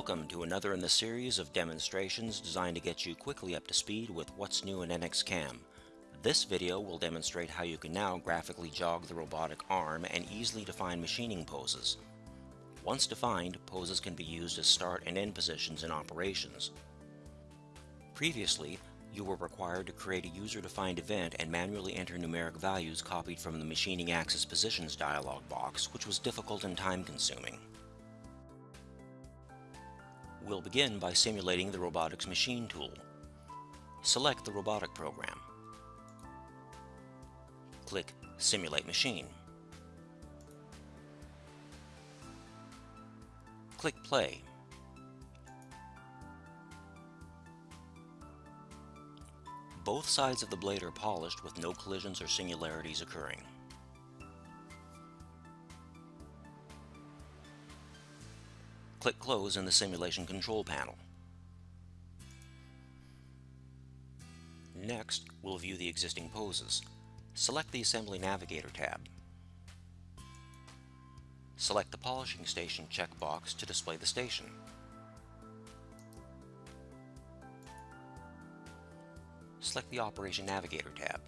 Welcome to another in the series of demonstrations designed to get you quickly up to speed with what's new in NXCAM. This video will demonstrate how you can now graphically jog the robotic arm and easily define machining poses. Once defined, poses can be used as start and end positions in operations. Previously, you were required to create a user-defined event and manually enter numeric values copied from the Machining Axis Positions dialog box, which was difficult and time-consuming. We'll begin by simulating the robotics machine tool. Select the robotic program. Click Simulate Machine. Click Play. Both sides of the blade are polished with no collisions or singularities occurring. Click Close in the Simulation Control panel. Next, we'll view the existing poses. Select the Assembly Navigator tab. Select the Polishing Station checkbox to display the station. Select the Operation Navigator tab.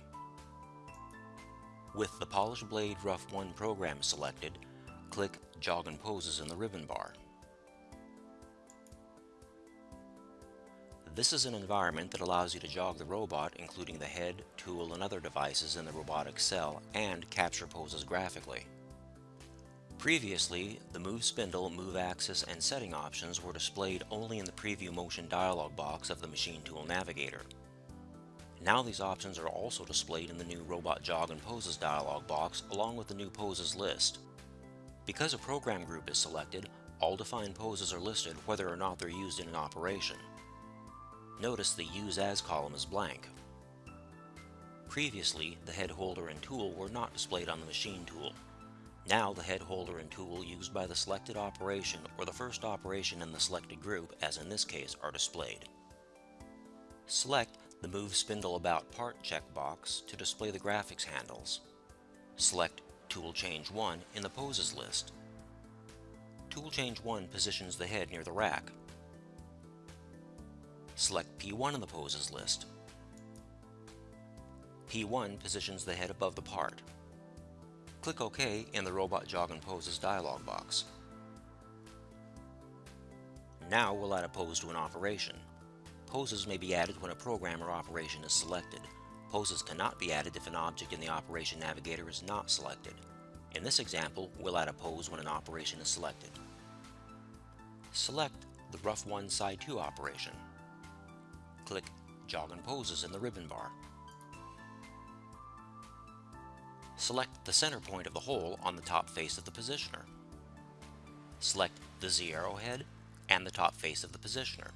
With the Polish Blade Rough 1 program selected, click Jog and Poses in the ribbon bar. This is an environment that allows you to jog the robot, including the head, tool, and other devices in the robotic cell, and capture poses graphically. Previously, the Move Spindle, Move Axis, and Setting options were displayed only in the Preview Motion dialog box of the Machine Tool Navigator. Now these options are also displayed in the new Robot Jog and Poses dialog box along with the new poses list. Because a program group is selected, all defined poses are listed whether or not they're used in an operation. Notice the Use As column is blank. Previously, the head holder and tool were not displayed on the machine tool. Now the head holder and tool used by the selected operation or the first operation in the selected group, as in this case, are displayed. Select the Move Spindle About Part checkbox to display the graphics handles. Select Tool Change 1 in the Poses list. Tool Change 1 positions the head near the rack. Select P1 in the poses list. P1 positions the head above the part. Click OK in the Robot Jog and Poses dialog box. Now we'll add a pose to an operation. Poses may be added when a program or operation is selected. Poses cannot be added if an object in the Operation Navigator is not selected. In this example, we'll add a pose when an operation is selected. Select the Rough 1 Side 2 operation click Jog and Poses in the ribbon bar. Select the center point of the hole on the top face of the positioner. Select the Z arrowhead and the top face of the positioner.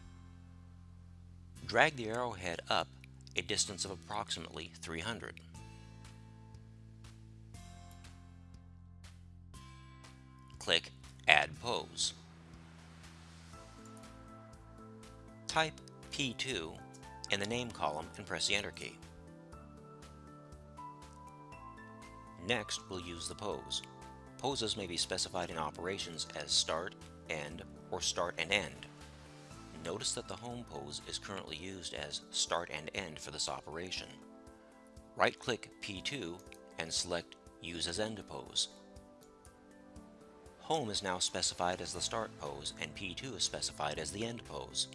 Drag the arrowhead up a distance of approximately 300. Click Add Pose. Type P2 in the name column and press the Enter key. Next, we'll use the pose. Poses may be specified in operations as start, end, or start and end. Notice that the home pose is currently used as start and end for this operation. Right-click P2 and select Use as End Pose. Home is now specified as the start pose and P2 is specified as the end pose.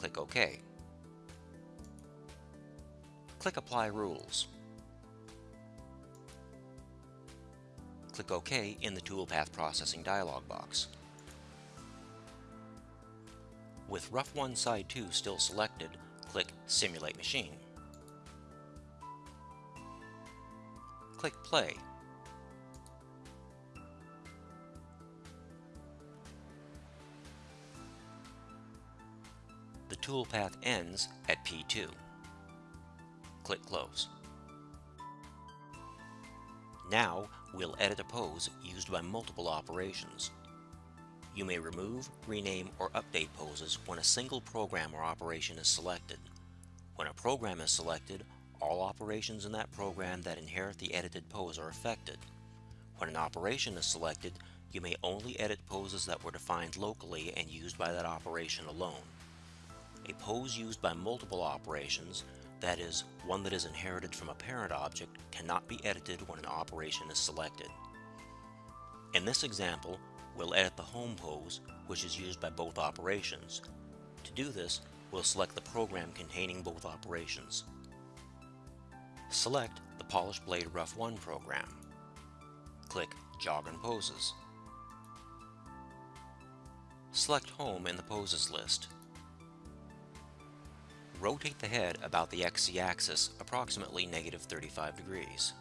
Click OK. Click Apply Rules. Click OK in the Toolpath Processing dialog box. With Rough 1 Side 2 still selected, click Simulate Machine. Click Play. The toolpath ends at P2 click Close. Now, we'll edit a pose used by multiple operations. You may remove, rename, or update poses when a single program or operation is selected. When a program is selected, all operations in that program that inherit the edited pose are affected. When an operation is selected, you may only edit poses that were defined locally and used by that operation alone. A pose used by multiple operations, that is, one that is inherited from a parent object, cannot be edited when an operation is selected. In this example, we'll edit the home pose, which is used by both operations. To do this, we'll select the program containing both operations. Select the Polish Blade Rough 1 program. Click Jog and Poses. Select Home in the Poses list. Rotate the head about the XZ axis approximately negative 35 degrees.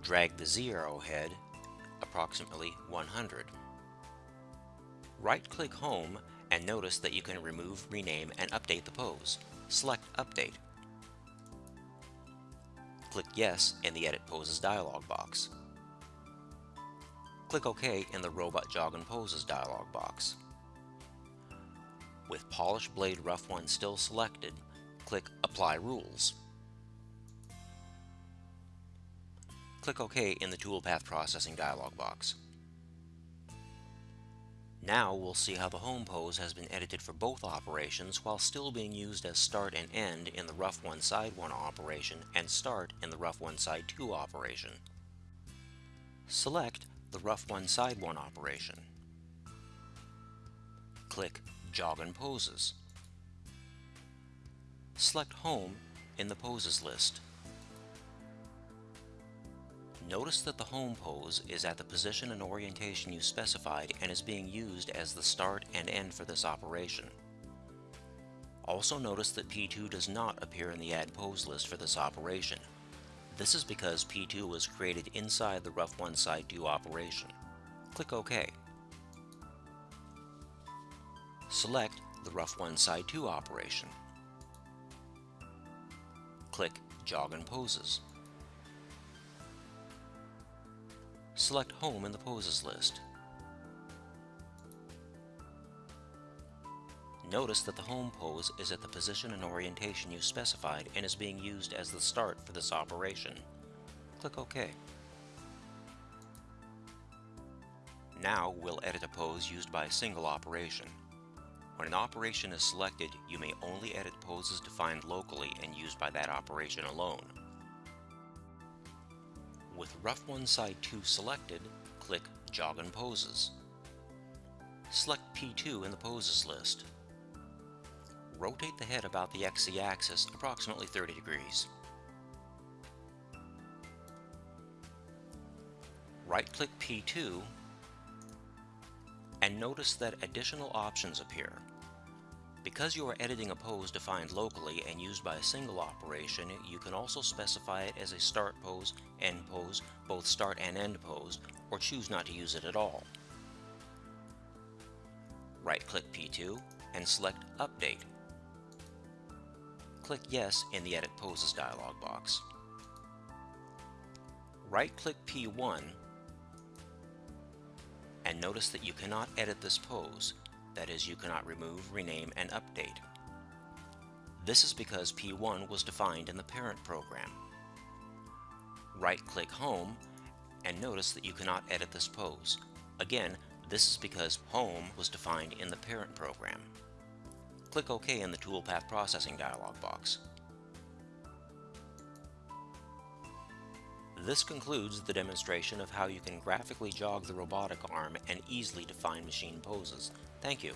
Drag the Z arrow head approximately 100. Right-click Home and notice that you can remove, rename, and update the pose. Select Update. Click Yes in the Edit Poses dialog box. Click OK in the Robot Jog and Poses dialog box. With Polish Blade Rough 1 still selected, click Apply Rules. Click OK in the Toolpath Processing dialog box. Now we'll see how the home pose has been edited for both operations while still being used as start and end in the rough 1 side 1 operation and start in the rough 1 side 2 operation. Select the rough 1 side 1 operation. Click Jog and Poses. Select Home in the Poses list. Notice that the home pose is at the position and orientation you specified and is being used as the start and end for this operation. Also notice that P2 does not appear in the Add Pose list for this operation. This is because P2 was created inside the Rough 1 Side 2 operation. Click OK. Select the Rough 1 Side 2 operation. Click Jog and Poses. Select Home in the Poses list. Notice that the home pose is at the position and orientation you specified and is being used as the start for this operation. Click OK. Now we'll edit a pose used by a single operation. When an operation is selected, you may only edit poses defined locally and used by that operation alone. With Rough 1 Side 2 selected, click Jog and Poses. Select P2 in the Poses list. Rotate the head about the XZ axis approximately 30 degrees. Right-click P2 and notice that additional options appear. Because you are editing a pose defined locally and used by a single operation, you can also specify it as a start pose, end pose, both start and end pose, or choose not to use it at all. Right-click P2 and select Update. Click Yes in the Edit Poses dialog box. Right-click P1 and notice that you cannot edit this pose, that is, you cannot remove, rename, and update. This is because P1 was defined in the parent program. Right-click Home and notice that you cannot edit this pose. Again, this is because Home was defined in the parent program. Click OK in the Toolpath Processing dialog box. This concludes the demonstration of how you can graphically jog the robotic arm and easily define machine poses. Thank you.